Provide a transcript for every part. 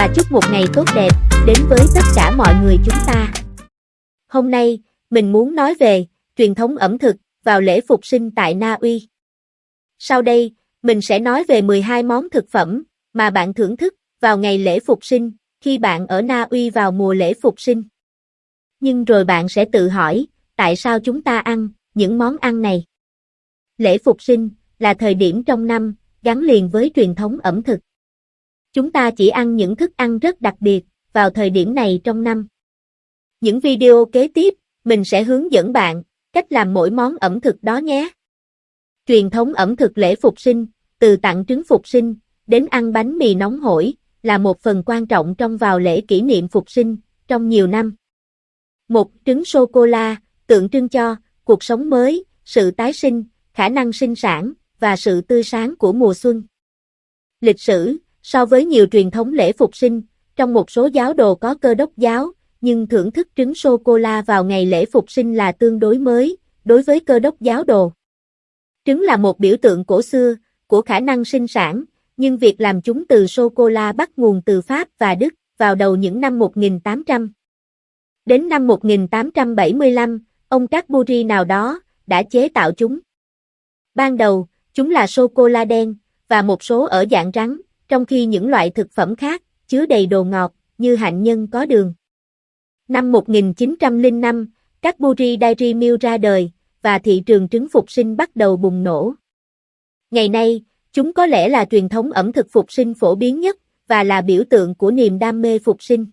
và chúc một ngày tốt đẹp đến với tất cả mọi người chúng ta. Hôm nay, mình muốn nói về truyền thống ẩm thực vào lễ phục sinh tại Na Uy. Sau đây, mình sẽ nói về 12 món thực phẩm mà bạn thưởng thức vào ngày lễ phục sinh khi bạn ở Na Uy vào mùa lễ phục sinh. Nhưng rồi bạn sẽ tự hỏi, tại sao chúng ta ăn những món ăn này? Lễ phục sinh là thời điểm trong năm gắn liền với truyền thống ẩm thực. Chúng ta chỉ ăn những thức ăn rất đặc biệt vào thời điểm này trong năm. Những video kế tiếp, mình sẽ hướng dẫn bạn cách làm mỗi món ẩm thực đó nhé. Truyền thống ẩm thực lễ phục sinh, từ tặng trứng phục sinh đến ăn bánh mì nóng hổi, là một phần quan trọng trong vào lễ kỷ niệm phục sinh trong nhiều năm. Một trứng sô-cô-la tượng trưng cho cuộc sống mới, sự tái sinh, khả năng sinh sản và sự tươi sáng của mùa xuân. Lịch sử, so với nhiều truyền thống lễ phục sinh, trong một số giáo đồ có cơ đốc giáo, nhưng thưởng thức trứng sô-cô-la vào ngày lễ phục sinh là tương đối mới, đối với cơ đốc giáo đồ. Trứng là một biểu tượng cổ xưa, của khả năng sinh sản, nhưng việc làm chúng từ sô-cô-la bắt nguồn từ Pháp và Đức, vào đầu những năm 1800. Đến năm 1875, ông Cadbury nào đó, đã chế tạo chúng. Ban đầu, chúng là sô-cô-la đen, và một số ở dạng rắn, trong khi những loại thực phẩm khác, chứa đầy đồ ngọt, như hạnh nhân có đường. Năm 1905, Cadbury Dairy Milk ra đời, và thị trường trứng phục sinh bắt đầu bùng nổ. Ngày nay, chúng có lẽ là truyền thống ẩm thực phục sinh phổ biến nhất, và là biểu tượng của niềm đam mê phục sinh.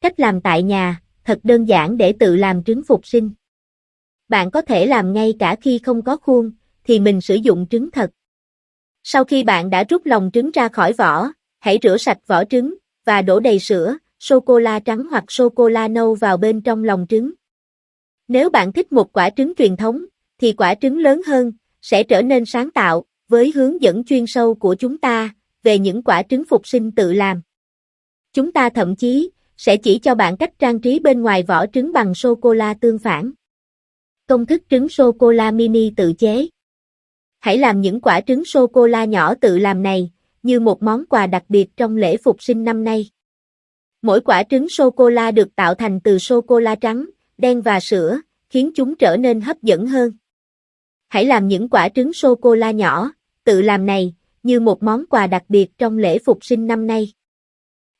Cách làm tại nhà, thật đơn giản để tự làm trứng phục sinh. Bạn có thể làm ngay cả khi không có khuôn, thì mình sử dụng trứng thật. Sau khi bạn đã rút lòng trứng ra khỏi vỏ, hãy rửa sạch vỏ trứng, và đổ đầy sữa, sô-cô-la trắng hoặc sô-cô-la nâu vào bên trong lòng trứng. Nếu bạn thích một quả trứng truyền thống, thì quả trứng lớn hơn, sẽ trở nên sáng tạo, với hướng dẫn chuyên sâu của chúng ta, về những quả trứng phục sinh tự làm. Chúng ta thậm chí, sẽ chỉ cho bạn cách trang trí bên ngoài vỏ trứng bằng sô-cô-la tương phản. Công thức trứng sô-cô-la mini tự chế Hãy làm những quả trứng sô-cô-la nhỏ tự làm này, như một món quà đặc biệt trong lễ phục sinh năm nay. Mỗi quả trứng sô-cô-la được tạo thành từ sô-cô-la trắng, đen và sữa, khiến chúng trở nên hấp dẫn hơn. Hãy làm những quả trứng sô-cô-la nhỏ, tự làm này, như một món quà đặc biệt trong lễ phục sinh năm nay.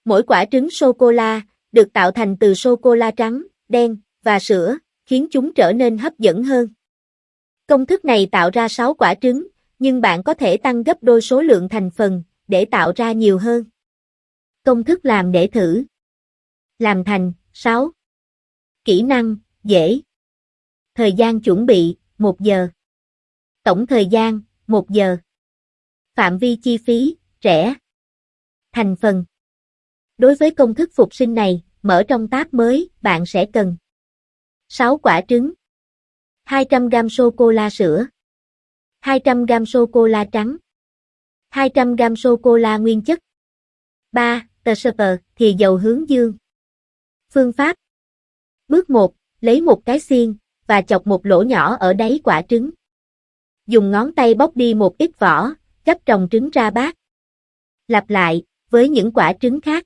Mỗi quả trứng sô-cô-la, được tạo thành từ sô-cô-la trắng, đen, và sữa, khiến chúng trở nên hấp dẫn hơn. Công thức này tạo ra 6 quả trứng, nhưng bạn có thể tăng gấp đôi số lượng thành phần, để tạo ra nhiều hơn. Công thức làm để thử. Làm thành, 6. Kỹ năng, dễ. Thời gian chuẩn bị, 1 giờ. Tổng thời gian, 1 giờ. Phạm vi chi phí, rẻ. Thành phần. Đối với công thức phục sinh này, mở trong tab mới, bạn sẽ cần 6 quả trứng 200g sô-cô-la sữa 200g sô-cô-la trắng 200g sô-cô-la nguyên chất 3. Tờ super, thì dầu hướng dương Phương pháp Bước 1. Lấy một cái xiên, và chọc một lỗ nhỏ ở đáy quả trứng. Dùng ngón tay bóc đi một ít vỏ, gấp trồng trứng ra bát. Lặp lại, với những quả trứng khác.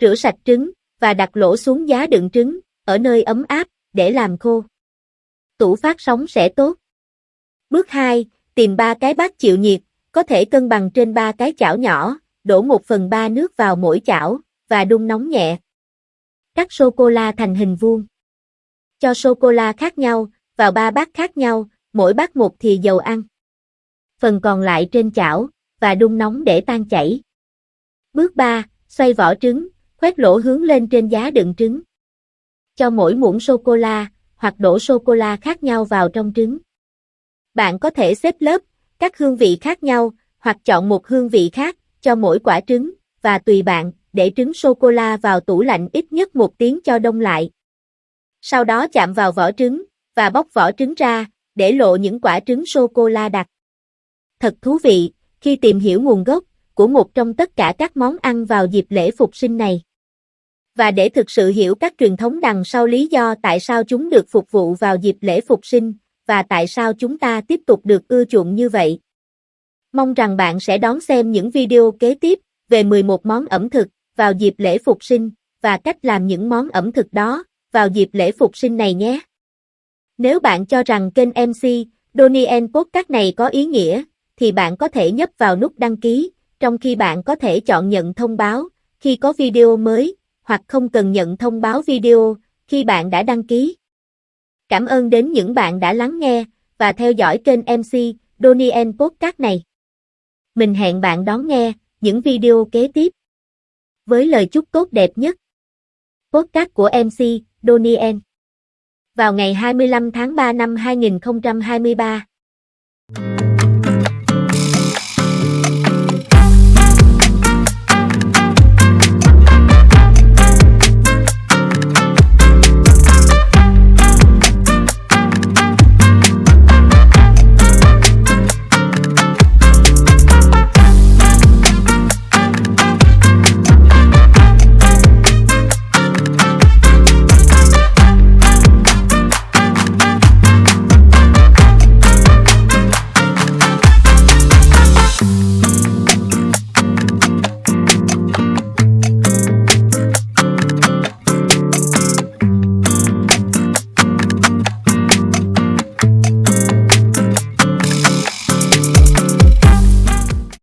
Rửa sạch trứng, và đặt lỗ xuống giá đựng trứng, ở nơi ấm áp, để làm khô. Tủ phát sóng sẽ tốt. Bước 2, tìm ba cái bát chịu nhiệt, có thể cân bằng trên ba cái chảo nhỏ, đổ 1 phần 3 nước vào mỗi chảo, và đun nóng nhẹ. Cắt sô-cô-la thành hình vuông. Cho sô-cô-la khác nhau, vào ba bát khác nhau, mỗi bát một thì dầu ăn. Phần còn lại trên chảo, và đun nóng để tan chảy. Bước 3, xoay vỏ trứng, khoét lỗ hướng lên trên giá đựng trứng. Cho mỗi muỗng sô-cô-la, hoặc đổ sô-cô-la khác nhau vào trong trứng. Bạn có thể xếp lớp, các hương vị khác nhau, hoặc chọn một hương vị khác, cho mỗi quả trứng, và tùy bạn, để trứng sô-cô-la vào tủ lạnh ít nhất một tiếng cho đông lại. Sau đó chạm vào vỏ trứng, và bóc vỏ trứng ra, để lộ những quả trứng sô-cô-la đặc. Thật thú vị, khi tìm hiểu nguồn gốc, của một trong tất cả các món ăn vào dịp lễ phục sinh này. Và để thực sự hiểu các truyền thống đằng sau lý do tại sao chúng được phục vụ vào dịp lễ phục sinh, và tại sao chúng ta tiếp tục được ưa chuộng như vậy. Mong rằng bạn sẽ đón xem những video kế tiếp về 11 món ẩm thực vào dịp lễ Phục sinh, và cách làm những món ẩm thực đó, vào dịp lễ Phục sinh này nhé. Nếu bạn cho rằng kênh MC, Donnie Podcast này có ý nghĩa, thì bạn có thể nhấp vào nút đăng ký, trong khi bạn có thể chọn nhận thông báo khi có video mới, hoặc không cần nhận thông báo video khi bạn đã đăng ký. Cảm ơn đến những bạn đã lắng nghe và theo dõi kênh MC Donien Podcast này. Mình hẹn bạn đón nghe những video kế tiếp. Với lời chúc tốt đẹp nhất. Podcast của MC Donien. Vào ngày 25 tháng 3 năm 2023.